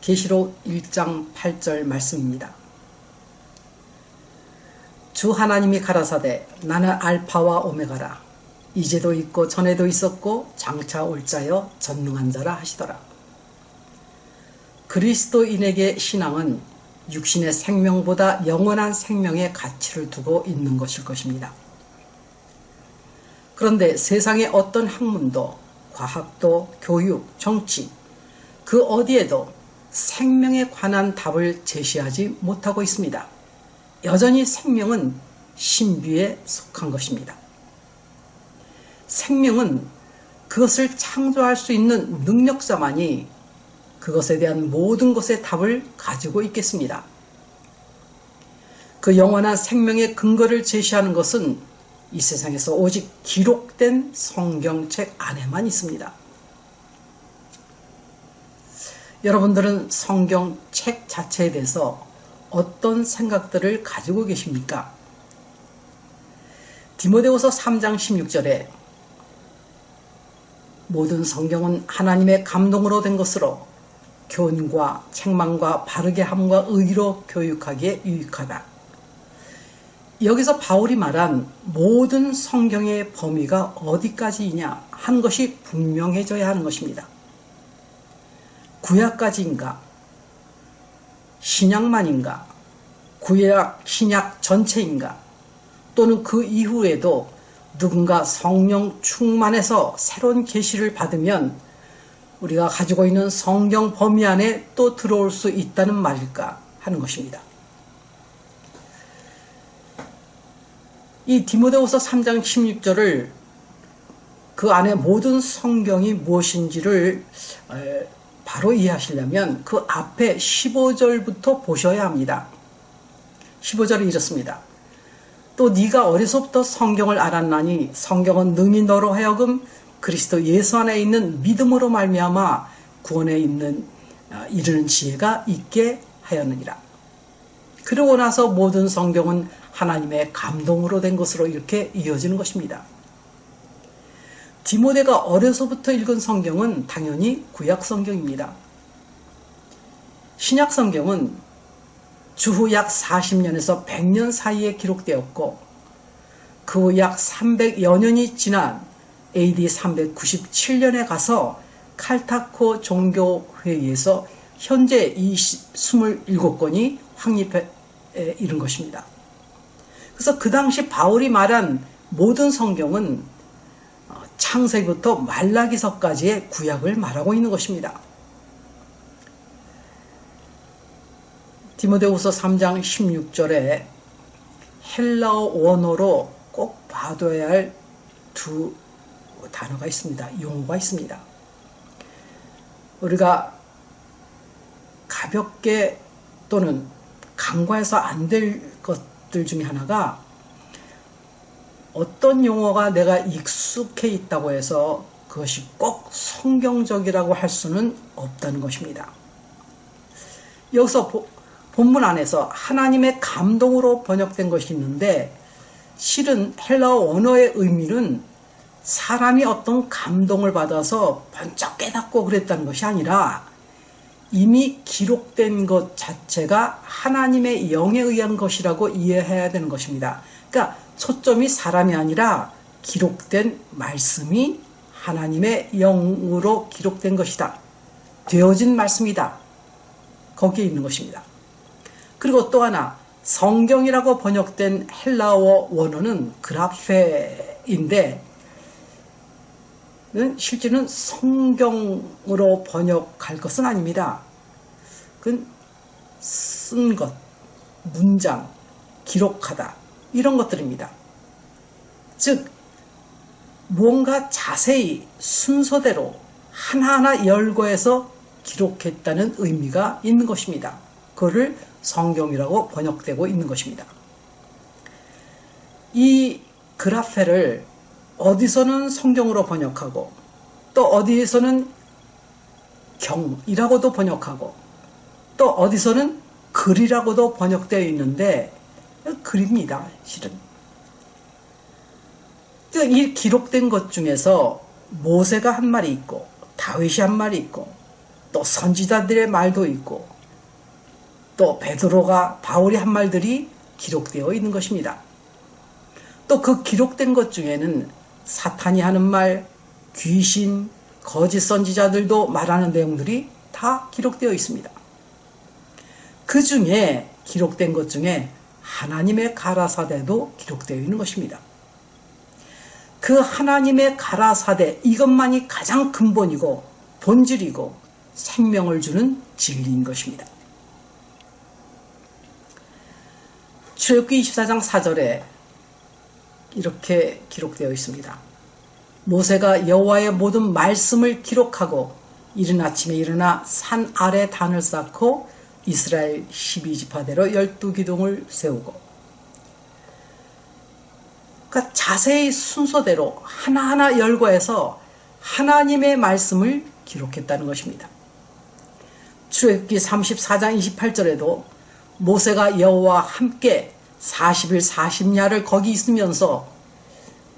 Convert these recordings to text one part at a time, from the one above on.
계시록 1장 8절 말씀입니다. 주 하나님이 가라사대 나는 알파와 오메가라 이제도 있고 전에도 있었고 장차 올 자여 전능한 자라 하시더라. 그리스도인에게 신앙은 육신의 생명보다 영원한 생명의 가치를 두고 있는 것일 것입니다. 그런데 세상의 어떤 학문도 과학도 교육, 정치 그 어디에도 생명에 관한 답을 제시하지 못하고 있습니다. 여전히 생명은 신비에 속한 것입니다. 생명은 그것을 창조할 수 있는 능력자만이 그것에 대한 모든 것의 답을 가지고 있겠습니다. 그 영원한 생명의 근거를 제시하는 것은 이 세상에서 오직 기록된 성경책 안에만 있습니다. 여러분들은 성경 책 자체에 대해서 어떤 생각들을 가지고 계십니까? 디모데후서 3장 16절에 모든 성경은 하나님의 감동으로 된 것으로 교훈과 책망과 바르게 함과 의로 교육하기에 유익하다. 여기서 바울이 말한 모든 성경의 범위가 어디까지이냐 하는 것이 분명해져야 하는 것입니다. 구약까지인가? 신약만인가? 구약, 신약 전체인가? 또는 그 이후에도 누군가 성령 충만해서 새로운 계시를 받으면 우리가 가지고 있는 성경 범위 안에 또 들어올 수 있다는 말일까 하는 것입니다. 이 디모데후서 3장 16절을 그 안에 모든 성경이 무엇인지를 바로 이해하시려면 그 앞에 15절부터 보셔야 합니다. 15절이 이렇습니다. 또 네가 어려서부터 성경을 알았나니 성경은 능히 너로 하여금 그리스도 예수 안에 있는 믿음으로 말미암아 구원에 있는 아, 이르는 지혜가 있게 하였느니라. 그러고 나서 모든 성경은 하나님의 감동으로 된 것으로 이렇게 이어지는 것입니다. 디모데가 어려서부터 읽은 성경은 당연히 구약 성경입니다. 신약 성경은 주후 약 40년에서 100년 사이에 기록되었고 그 후 약 300여 년이 지난 AD 397년에 가서 칼타코 종교회의에서 현재 이 27권이 확립에 이른 것입니다. 그래서 그 당시 바울이 말한 모든 성경은 어, 창세기부터 말라기서까지의 구약을 말하고 있는 것입니다. 디모데후서 3장 16절에 헬라어 원어로 꼭 봐둬야 할 두 단어가 있습니다. 용어가 있습니다. 우리가 가볍게 또는 간과해서 안 될 것들 중에 하나가 어떤 용어가 내가 익숙해 있다고 해서 그것이 꼭 성경적이라고 할 수는 없다는 것입니다. 여기서 본문 안에서 하나님의 감동으로 번역된 것이 있는데 실은 헬라어 원어의 의미는 사람이 어떤 감동을 받아서 번쩍 깨닫고 그랬다는 것이 아니라 이미 기록된 것 자체가 하나님의 영에 의한 것이라고 이해해야 되는 것입니다. 그러니까 초점이 사람이 아니라 기록된 말씀이 하나님의 영으로 기록된 것이다. 되어진 말씀이다. 거기에 있는 것입니다. 그리고 또 하나 성경이라고 번역된 헬라어 원어는 그라페인데 실제는 성경으로 번역할 것은 아닙니다. 그건 쓴 것, 문장, 기록하다 이런 것들입니다. 즉 무언가 자세히 순서대로 하나하나 열거해서 기록했다는 의미가 있는 것입니다. 그거를 성경이라고 번역되고 있는 것입니다. 이 그라페를 어디서는 성경으로 번역하고 또 어디에서는 경이라고도 번역하고 또 어디서는 글이라고도 번역되어 있는데 글입니다. 실은. 이 기록된 것 중에서 모세가 한 말이 있고 다윗이 한 말이 있고 또 선지자들의 말도 있고 또 베드로가 바울이 한 말들이 기록되어 있는 것입니다. 또 그 기록된 것 중에는 사탄이 하는 말, 귀신, 거짓 선지자들도 말하는 내용들이 다 기록되어 있습니다. 그 중에 기록된 것 중에 하나님의 가라사대도 기록되어 있는 것입니다. 그 하나님의 가라사대 이것만이 가장 근본이고 본질이고 생명을 주는 진리인 것입니다. 출애굽기 24장 4절에 이렇게 기록되어 있습니다. 모세가 여호와의 모든 말씀을 기록하고 이른 아침에 일어나 산 아래 단을 쌓고 이스라엘 12지파대로 12기둥을 세우고 그러니까 자세히 순서대로 하나하나 열거해서 하나님의 말씀을 기록했다는 것입니다. 출애굽기 34장 28절에도 모세가 여호와 함께 40일 40야를 거기 있으면서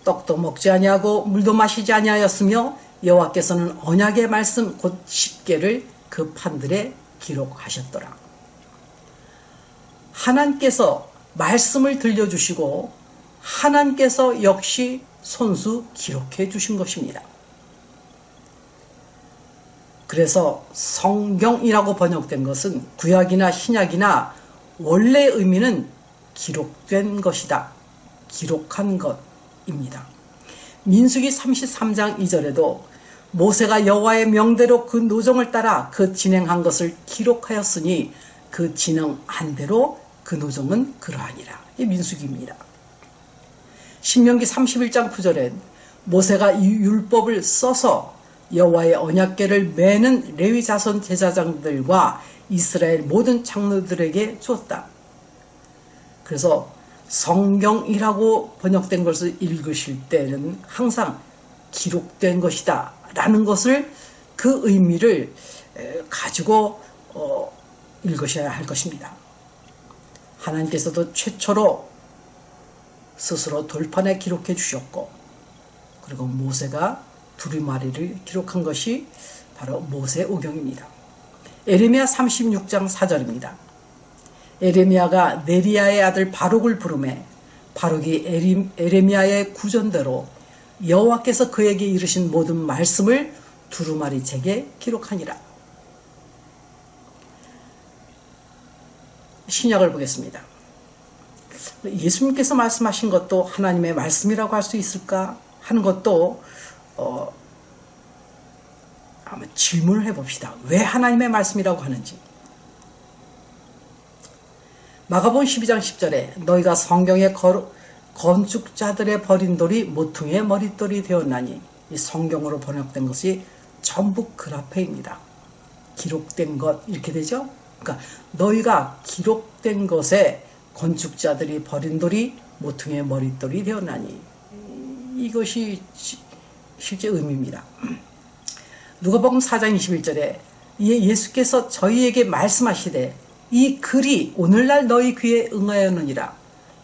떡도 먹지 아니하고 물도 마시지 아니하였으며 여호와께서는 언약의 말씀 곧 10개를 그 판들에 기록하셨더라. 하나님께서 말씀을 들려주시고 하나님께서 역시 손수 기록해 주신 것입니다. 그래서 성경이라고 번역된 것은 구약이나 신약이나 원래 의미는 기록된 것이다. 기록한 것입니다. 민수기 33장 2절에도 모세가 여호와의 명대로 그 노정을 따라 그 진행한 것을 기록하였으니 그 진행한 대로 그 노정은 그러하니라. 이 민수기입니다. 신명기 31장 9절엔 모세가 이 율법을 써서 여호와의 언약궤를 매는 레위 자손 제사장들과 이스라엘 모든 장로들에게 주었다. 그래서 성경이라고 번역된 것을 읽으실 때는 항상 기록된 것이다 라는 것을 그 의미를 가지고 어, 읽으셔야 할 것입니다. 하나님께서도 최초로 스스로 돌판에 기록해 주셨고 그리고 모세가 두리마리를 기록한 것이 바로 모세오경입니다. 에레미야 36장 4절입니다. 에레미야가 네리야의 아들 바룩을 부르매 바룩이 에레미야의 구전대로 여호와께서 그에게 이르신 모든 말씀을 두루마리 책에 기록하니라. 신약을 보겠습니다. 예수님께서 말씀하신 것도 하나님의 말씀이라고 할 수 있을까 하는 것도 어, 한번 질문을 해봅시다. 왜 하나님의 말씀이라고 하는지. 마가본 12장 10절에 너희가 성경의 건축자들의 버린 돌이 모퉁이의 머릿돌이 되었나니 이 성경으로 번역된 것이 전부 그라페입니다. 기록된 것 이렇게 되죠? 그러니까 너희가 기록된 것에 건축자들이 버린 돌이 모퉁이의 머릿돌이 되었나니 이것이 실제 의미입니다. 누가복음 4장 21절에 예수께서 저희에게 말씀하시되 이 글이 오늘날 너희 귀에 응하였느니라.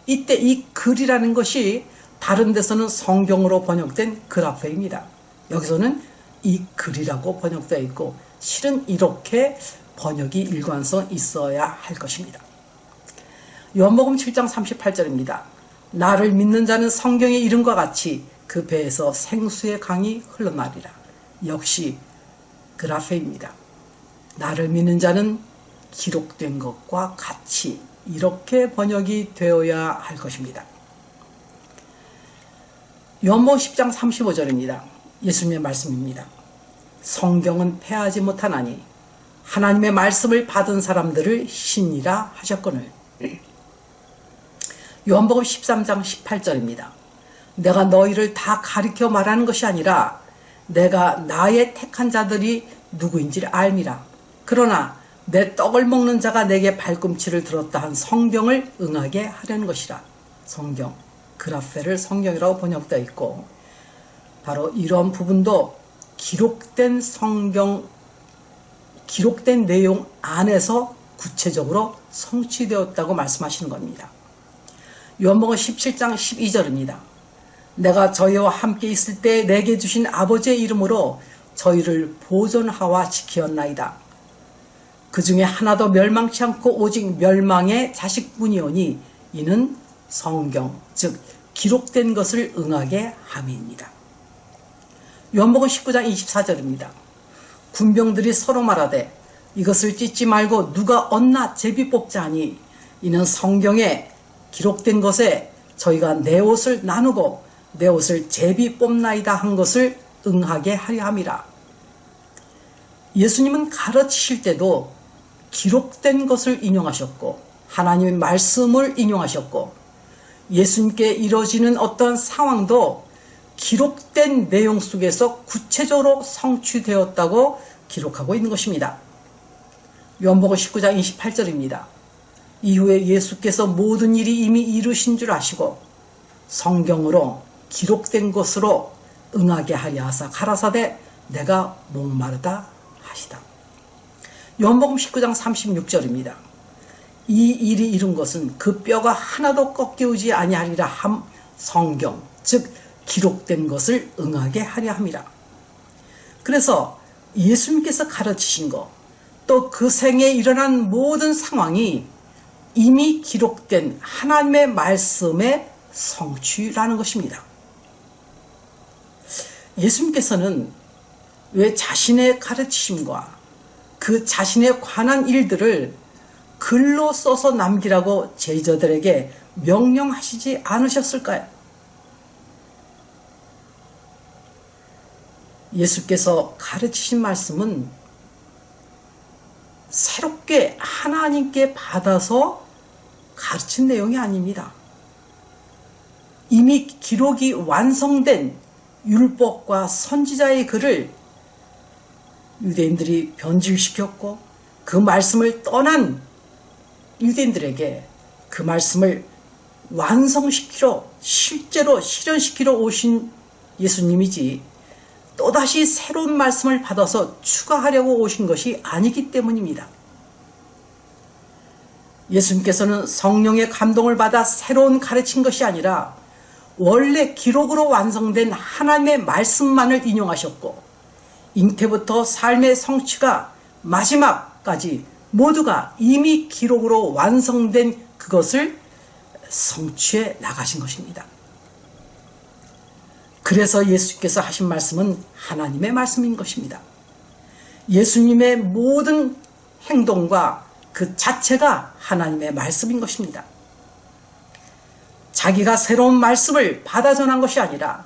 이때 이 글이라는 것이 다른 데서는 성경으로 번역된 그라페입니다. 여기서는 이 글이라고 번역되어 있고 실은 이렇게 번역이 일관성 있어야 할 것입니다. 요한복음 7장 38절입니다. 나를 믿는 자는 성경의 이름과 같이 그 배에서 생수의 강이 흘러나리라. 역시 그라페입니다. 나를 믿는 자는 기록된 것과 같이 이렇게 번역이 되어야 할 것입니다. 요한복음 10장 35절입니다. 예수님의 말씀입니다. 성경은 패하지 못하나니 하나님의 말씀을 받은 사람들을 신이라 하셨거늘 요한복음 13장 18절입니다. 내가 너희를 다 가리켜 말하는 것이 아니라 내가 나의 택한 자들이 누구인지를 알미라. 그러나 내 떡을 먹는 자가 내게 발꿈치를 들었다 한 성경을 응하게 하려는 것이라. 성경, 그라페를 성경이라고 번역되어 있고 바로 이런 부분도 기록된 성경, 기록된 내용 안에서 구체적으로 성취되었다고 말씀하시는 겁니다. 요한복음 17장 12절입니다. 내가 저희와 함께 있을 때 내게 주신 아버지의 이름으로 저희를 보존하와 지키었나이다. 그 중에 하나도 멸망치 않고 오직 멸망의 자식뿐이오니 이는 성경 즉 기록된 것을 응하게 함이입니다. 요한복음 19장 24절입니다. 군병들이 서로 말하되 이것을 찢지 말고 누가 얻나 제비 뽑자 하니 이는 성경에 기록된 것에 저희가 내 옷을 나누고 내 옷을 제비 뽑나이다 한 것을 응하게 하려 함이라. 예수님은 가르치실 때도 기록된 것을 인용하셨고 하나님의 말씀을 인용하셨고 예수님께 이뤄지는 어떤 상황도 기록된 내용 속에서 구체적으로 성취되었다고 기록하고 있는 것입니다. 요한복음 19장 28절입니다. 이후에 예수께서 모든 일이 이미 이루신 줄 아시고 성경으로 기록된 것으로 응하게 하려 하사 가라사대 내가 목마르다 하시다. 요한복음 19장 36절입니다. 이 일이 이룬 것은 그 뼈가 하나도 꺾여오지 아니하리라 함 성경 즉 기록된 것을 응하게 하려 함이라. 그래서 예수님께서 가르치신 것, 또 그 생에 일어난 모든 상황이 이미 기록된 하나님의 말씀의 성취라는 것입니다. 예수님께서는 왜 자신의 가르치심과 그 자신에 관한 일들을 글로 써서 남기라고 제자들에게 명령하시지 않으셨을까요? 예수께서 가르치신 말씀은 새롭게 하나님께 받아서 가르친 내용이 아닙니다. 이미 기록이 완성된 율법과 선지자의 글을 유대인들이 변질시켰고 그 말씀을 떠난 유대인들에게 그 말씀을 완성시키러 실제로 실현시키러 오신 예수님이지 또다시 새로운 말씀을 받아서 추가하려고 오신 것이 아니기 때문입니다. 예수님께서는 성령의 감동을 받아 새로운 가르친 것이 아니라 원래 기록으로 완성된 하나님의 말씀만을 인용하셨고 잉태부터 삶의 성취가 마지막까지 모두가 이미 기록으로 완성된 그것을 성취해 나가신 것입니다. 그래서 예수께서 하신 말씀은 하나님의 말씀인 것입니다. 예수님의 모든 행동과 그 자체가 하나님의 말씀인 것입니다. 자기가 새로운 말씀을 받아 전한 것이 아니라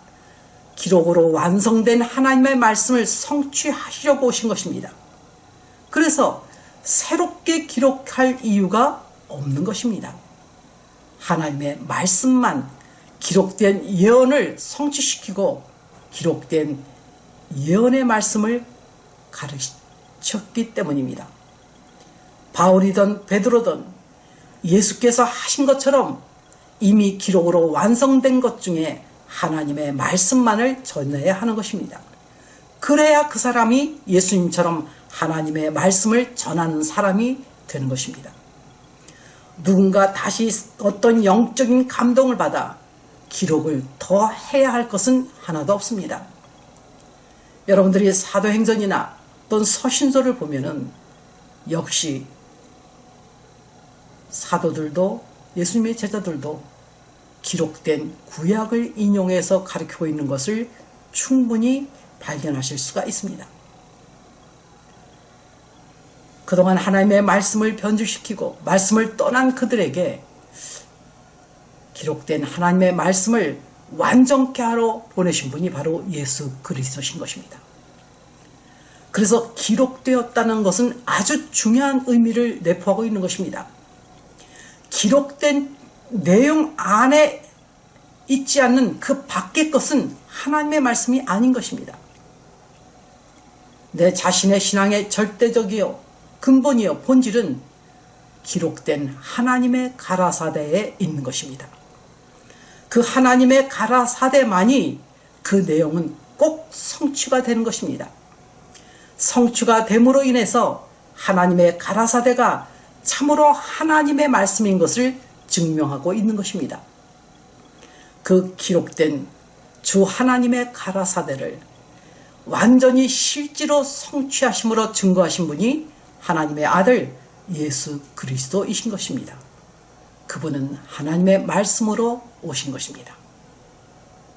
기록으로 완성된 하나님의 말씀을 성취하시려고 오신 것입니다. 그래서 새롭게 기록할 이유가 없는 것입니다. 하나님의 말씀만 기록된 예언을 성취시키고 기록된 예언의 말씀을 가르쳤기 때문입니다. 바울이든 베드로든 예수께서 하신 것처럼 이미 기록으로 완성된 것 중에 하나님의 말씀만을 전해야 하는 것입니다. 그래야 그 사람이 예수님처럼 하나님의 말씀을 전하는 사람이 되는 것입니다. 누군가 다시 어떤 영적인 감동을 받아 기록을 더 해야 할 것은 하나도 없습니다. 여러분들이 사도행전이나 또는 서신서를 보면은 역시 사도들도 예수님의 제자들도 기록된 구약을 인용해서 가르치고 있는 것을 충분히 발견하실 수가 있습니다. 그동안 하나님의 말씀을 변질시키고 말씀을 떠난 그들에게 기록된 하나님의 말씀을 완전케 하러 보내신 분이 바로 예수 그리스도신 것입니다. 그래서 기록되었다는 것은 아주 중요한 의미를 내포하고 있는 것입니다. 기록된 내용 안에 있지 않는 그 밖의 것은 하나님의 말씀이 아닌 것입니다. 내 자신의 신앙의 절대적이요 근본이요 본질은 기록된 하나님의 가라사대에 있는 것입니다. 그 하나님의 가라사대만이 그 내용은 꼭 성취가 되는 것입니다. 성취가 됨으로 인해서 하나님의 가라사대가 참으로 하나님의 말씀인 것을 증명하고 있는 것입니다. 그 기록된 주 하나님의 가라사대를 완전히 실제로 성취하심으로 증거하신 분이 하나님의 아들 예수 그리스도이신 것입니다. 그분은 하나님의 말씀으로 오신 것입니다.